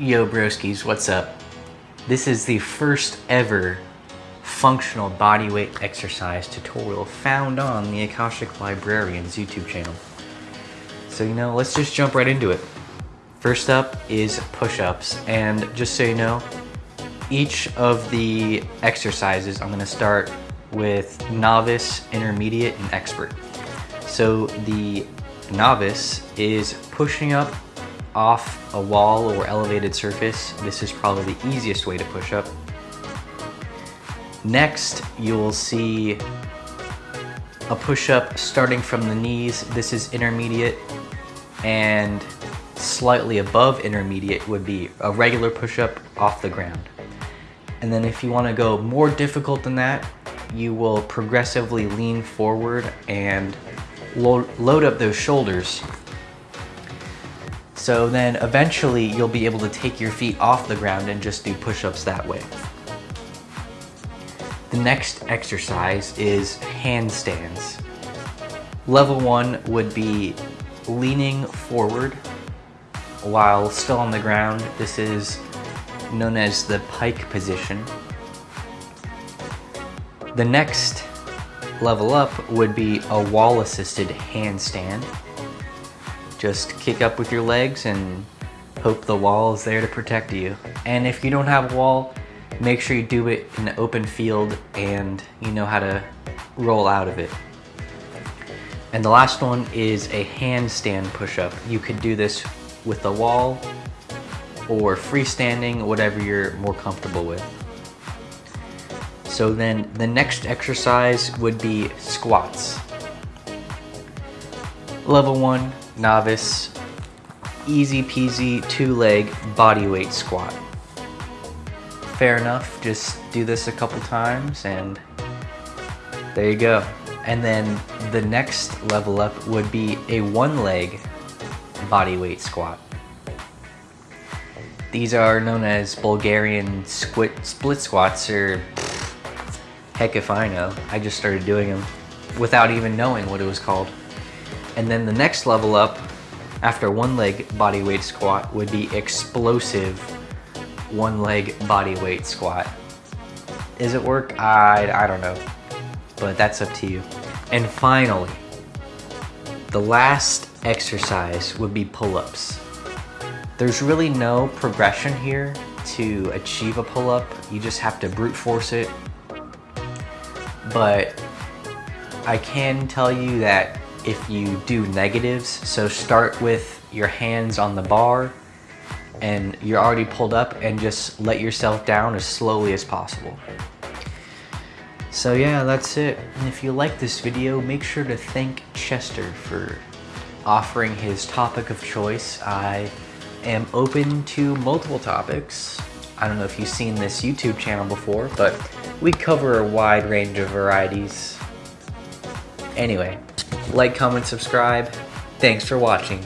Yo broskies, what's up? This is the first ever functional bodyweight exercise tutorial found on the Akashic Librarian's YouTube channel. So you know, let's just jump right into it. First up is push-ups, and just so you know, each of the exercises I'm gonna start with novice, intermediate, and expert. So the novice is pushing up off a wall or elevated surface. This is probably the easiest way to push up. Next, you'll see a push-up starting from the knees. This is intermediate and slightly above intermediate would be a regular push-up off the ground. And then if you wanna go more difficult than that, you will progressively lean forward and load up those shoulders. So then eventually you'll be able to take your feet off the ground and just do push-ups that way. The next exercise is handstands. Level one would be leaning forward while still on the ground. This is known as the pike position. The next level up would be a wall assisted handstand. Just kick up with your legs and hope the wall is there to protect you. And if you don't have a wall, make sure you do it in an open field and you know how to roll out of it. And the last one is a handstand push-up. You could do this with a wall or freestanding, whatever you're more comfortable with. So then the next exercise would be squats. Level one, novice, easy peasy two leg body weight squat. Fair enough, just do this a couple times and there you go. And then the next level up would be a one leg body weight squat. These are known as Bulgarian split, split squats or Heck if I know. I just started doing them without even knowing what it was called. And then the next level up after one leg body weight squat would be explosive one leg body weight squat. Is it work? I, I don't know, but that's up to you. And finally, the last exercise would be pull-ups. There's really no progression here to achieve a pull-up. You just have to brute force it but I can tell you that if you do negatives, so start with your hands on the bar and you're already pulled up and just let yourself down as slowly as possible. So yeah, that's it. And if you like this video, make sure to thank Chester for offering his topic of choice. I am open to multiple topics. I don't know if you've seen this YouTube channel before, but we cover a wide range of varieties. Anyway, like, comment, subscribe. Thanks for watching.